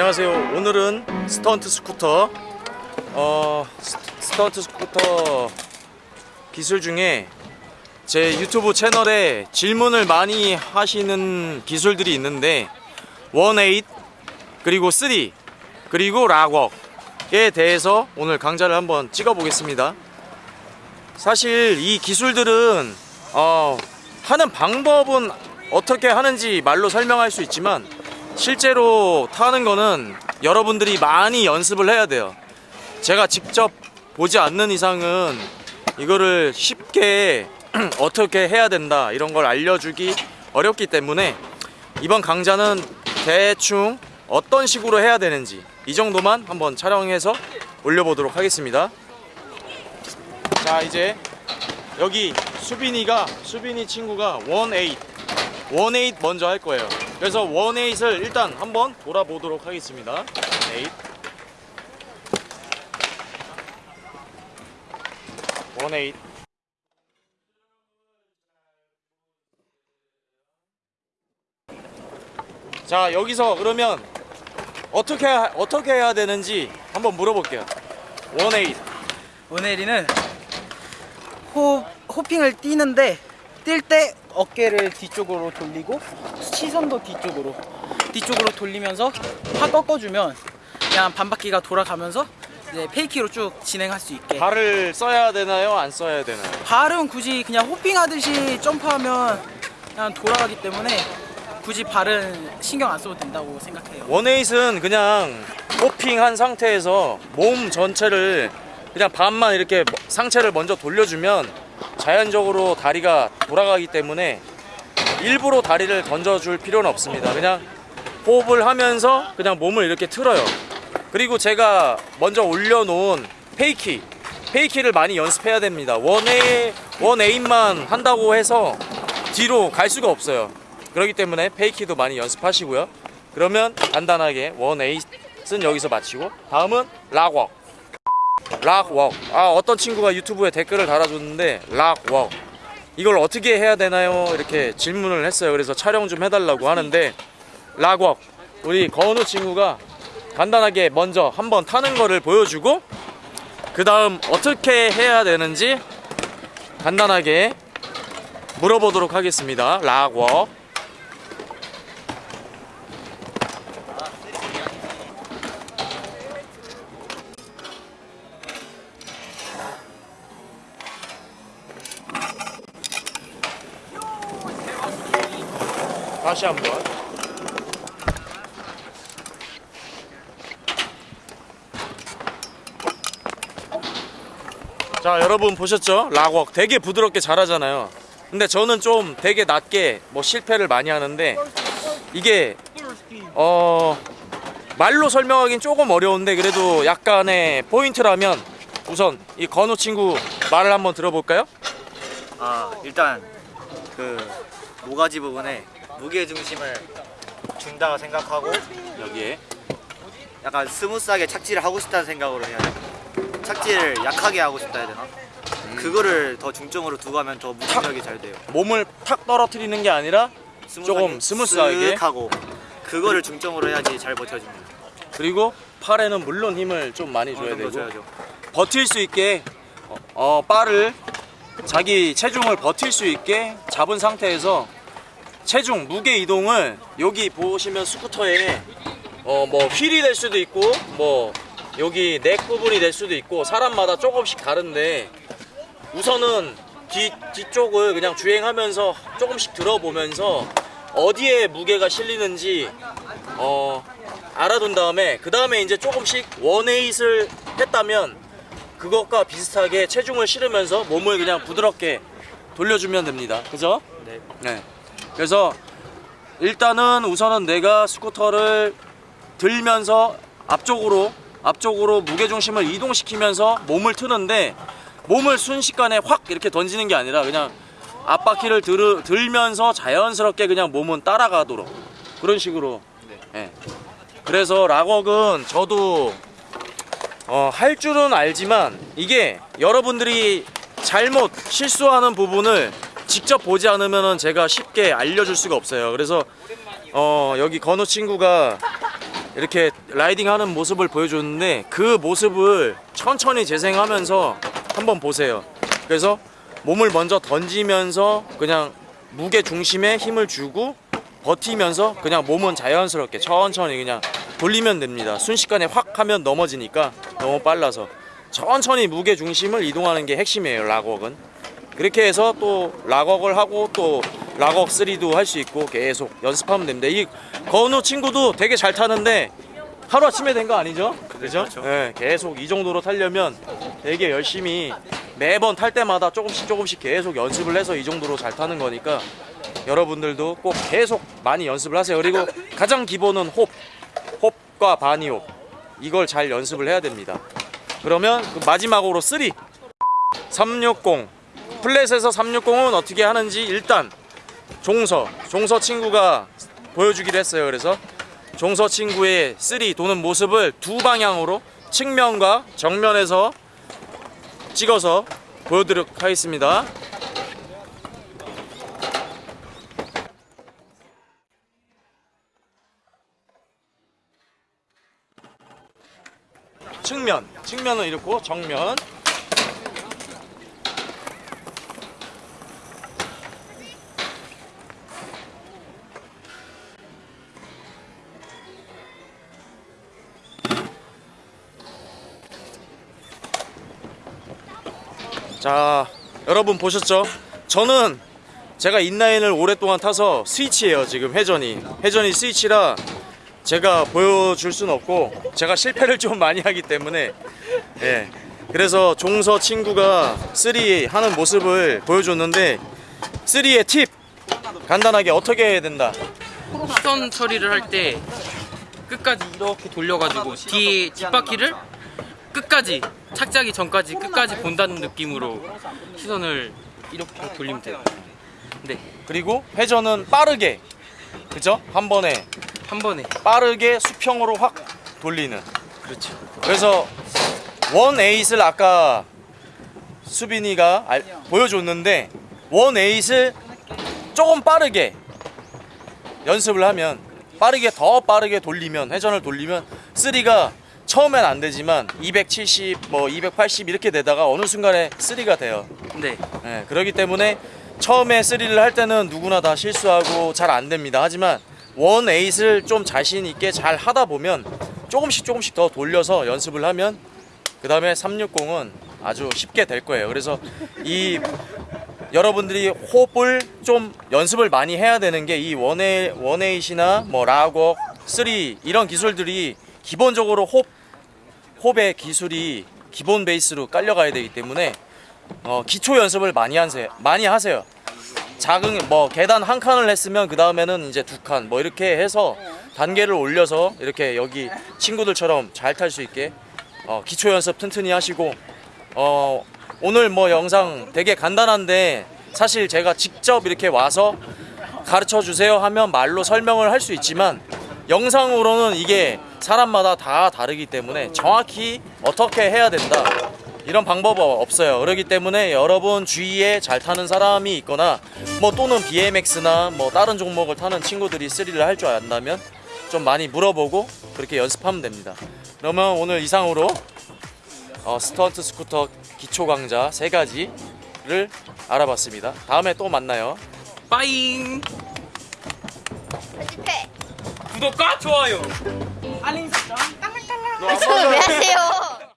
안녕하세요. 오늘은 스턴트 스쿠터 어 s- stunt 스쿠터 기술 중에 제 유튜브 채널에 질문을 많이 하시는 기술들이 있는데 18 그리고 3 그리고 락웍에 대해서 오늘 강좌를 한번 찍어 보겠습니다. 사실 이 기술들은 어, 하는 방법은 어떻게 하는지 말로 설명할 수 있지만 실제로 타는 거는 여러분들이 많이 연습을 해야 돼요. 제가 직접 보지 않는 이상은 이거를 쉽게 어떻게 해야 된다 이런 걸 알려주기 어렵기 때문에 이번 강좌는 대충 어떤 식으로 해야 되는지 이 정도만 한번 촬영해서 올려보도록 하겠습니다. 자 이제 여기 수빈이가 수빈이 친구가 18 18 먼저 할 거예요. 그래서 18을 일단 한번 돌아보도록 하겠습니다. 8 18자 여기서 그러면 어떻게 하- 어떻게 해야 되는지 한번 물어볼게요. 18 오네리는 호, 호핑을 뛰는데 뛸때 어깨를 뒤쪽으로 돌리고 시선도 뒤쪽으로 뒤쪽으로 돌리면서 확 꺾어주면 그냥 반바퀴가 돌아가면서 이제 페이키로 쭉 진행할 수 있게 발을 써야 되나요? 안 써야 되나요? 발은 굳이 그냥 호핑하듯이 점프하면 그냥 돌아가기 때문에 굳이 발은 신경 안 써도 된다고 생각해요 원에잇은 그냥 hopping한 상태에서 몸 전체를 그냥 반만 이렇게 뭐- 상체를 먼저 돌려주면 자연적으로 다리가 돌아가기 때문에 일부러 다리를 던져줄 필요는 없습니다. 그냥 hop을 하면서 그냥 몸을 이렇게 틀어요. 그리고 제가 먼저 올려놓은 fakie, fakie를 많이 연습해야 됩니다. one eigh- one eight만 한다고 해서 뒤로 갈 수가 없어요. 그렇기 때문에 페이키도 많이 연습하시고요. 그러면 간단하게 원에잇은 여기서 마치고 다음은 락웍. 락웍. 아 어떤 친구가 유튜브에 댓글을 달아줬는데 락웍. 이걸 어떻게 해야 되나요? 이렇게 질문을 했어요. 그래서 촬영 좀 해달라고 하는데 락웍. 우리 건우 친구가 간단하게 먼저 한번 타는 거를 보여주고 그 다음 어떻게 해야 되는지 간단하게 물어보도록 하겠습니다. 락웍. 다시 한번. 자, 여러분 보셨죠? 락웍 되게 부드럽게 잘하잖아요. 근데 저는 좀 되게 낮게 뭐 실패를 많이 하는데 이게 어 말로 설명하기는 조금 어려운데 그래도 약간의 포인트라면 우선 이 건우 친구 말을 한번 들어볼까요? 아 일단 그 모가지 부분에 무게 중심을 준다고 생각하고 여기에 약간 smooth하게 착지를 하고 싶다는 생각으로 해야 돼. 착지를 약하게 하고 싶다 해야 되나? 그거를 더 중점으로 두고 하면 더 무중력이 잘 돼요. 몸을 탁 떨어뜨리는 게 아니라 조금 smooth하게. 쓱 하고 그거를 중점으로 해야지 잘 버텨집니다. 그리고 팔에는 물론 힘을 좀 많이 줘야 어느 정도 되고 줘야죠. 버틸 수 있게 어, 어, 바를 자기 체중을 버틸 수 있게 잡은 상태에서 체중 무게 이동을 여기 보시면 스쿠터에 어, 뭐 휠이 될 수도 있고 뭐 여기 넥 부분이 될 수도 있고 사람마다 조금씩 다른데 우선은 뒤, 뒤쪽을 그냥 주행하면서 조금씩 들어보면서 어디에 무게가 실리는지 어, 알아둔 다음에 그 다음에 이제 조금씩 원에잇을 했다면 그것과 비슷하게 체중을 실으면서 몸을 그냥 부드럽게 돌려주면 됩니다. 그죠? 네. 네. 그래서 일단은 우선은 내가 스쿠터를 들면서 앞쪽으로 앞쪽으로 무게 중심을 이동시키면서 몸을 트는데 몸을 순식간에 확 이렇게 던지는 게 아니라 그냥 앞바퀴를 들, 들면서 자연스럽게 그냥 몸은 따라가도록 그런 식으로 예. 그래서 락웍은 저도 어, 할 줄은 알지만 이게 여러분들이 잘못 실수하는 부분을 직접 보지 않으면 제가 쉽게 알려줄 수가 없어요. 그래서 어, 여기 건우 친구가 이렇게 라이딩 하는 모습을 보여줬는데 그 모습을 천천히 재생하면서 한번 보세요. 그래서 몸을 먼저 던지면서 그냥 무게 중심에 힘을 주고 버티면서 그냥 몸은 자연스럽게 천천히 그냥 돌리면 됩니다. 순식간에 확 하면 넘어지니까 너무 빨라서 천천히 무게 중심을 이동하는 게 핵심이에요. 락웍은. 그렇게 해서 또 락웍을 하고 또 락웍 3도 할 수 있고 계속 연습하면 됩니다. 이 건우 친구도 되게 잘 타는데 하루 아침에 된 거 아니죠? 그죠? 그렇죠. 네, 계속 이 정도로 타려면 되게 열심히 매번 탈 때마다 조금씩 조금씩 계속 연습을 해서 이 정도로 잘 타는 거니까 여러분들도 꼭 계속 많이 연습을 하세요. 그리고 가장 기본은 홉, 홉과 바니홉 이걸 잘 연습을 해야 됩니다. 그러면 그 마지막으로 3, 360 플랫에서 360은 어떻게 하는지 일단 종서, 종서 친구가 보여주기로 했어요. 그래서 종서 친구의 3 도는 모습을 두 방향으로 측면과 정면에서 찍어서 보여드리도록 하겠습니다. 측면, 측면은 이렇고 정면. 자, 여러분 보셨죠? 저는 제가 인라인을 오랫동안 타서 스위치예요 지금 회전이. 회전이 스위치라 제가 보여줄 순 없고 제가 실패를 좀 많이 하기 때문에. 예. 그래서 종서 친구가 3 하는 모습을 보여줬는데 3의 팁 간단하게 어떻게 해야 된다? 시선 처리를 할 때 끝까지 이렇게 돌려가지고 뒤에 뒷바퀴를 끝까지 착지하기 전까지 끝까지 본다는 느낌으로 시선을 이렇게 돌리면 돼요. 네, 그리고 회전은 빠르게 그죠? 한 번에 한 번에 빠르게 수평으로 확 돌리는 그렇죠. 그래서 원 에잇을 아까 수빈이가 알- 보여줬는데 원 에잇을 조금 빠르게 연습을 하면 빠르게 더 빠르게 돌리면 회전을 돌리면 3가 처음엔 안 되지만 270, 뭐 280 이렇게 되다가 어느 순간에 3가 돼요. 네, 예, 그렇기 때문에 처음에 3를 할 때는 누구나 다 실수하고 잘 안 됩니다. 하지만 one eight을 좀 자신 있게 잘 하다 보면 조금씩 조금씩 더 돌려서 연습을 하면 그 다음에 360은 아주 쉽게 될 거예요. 그래서 이 여러분들이 hop을 좀 연습을 많이 해야 되는 게 이 one eigh- one eight이나 뭐 rock walk, 3 이런 기술들이 기본적으로 hop 호흡의 기술이 기본 베이스로 깔려가야 되기 때문에 어, 기초 연습을 많이 하세요. 많이 하세요. 작은 뭐 계단 한 칸을 했으면 그 다음에는 이제 두 칸 뭐 이렇게 해서 단계를 올려서 이렇게 여기 친구들처럼 잘 탈 수 있게 어, 기초 연습 튼튼히 하시고 어, 오늘 뭐 영상 되게 간단한데 사실 제가 직접 이렇게 와서 가르쳐 주세요 하면 말로 설명을 할 수 있지만 영상으로는 이게 사람마다 다 다르기 때문에 정확히 어떻게 해야 된다 이런 방법은 없어요. 그렇기 때문에 여러분 주위에 잘 타는 사람이 있거나 뭐 또는 BMX나 뭐 다른 종목을 타는 친구들이 3를 할줄 안다면 좀 많이 물어보고 그렇게 연습하면 됩니다. 그러면 오늘 이상으로 어, 스턴트 스쿠터 기초 강좌 세 가지를 알아봤습니다. 다음에 또 만나요. 빠잉! 편집해. 구독과 좋아요! 알림 설정. 왜 하세요?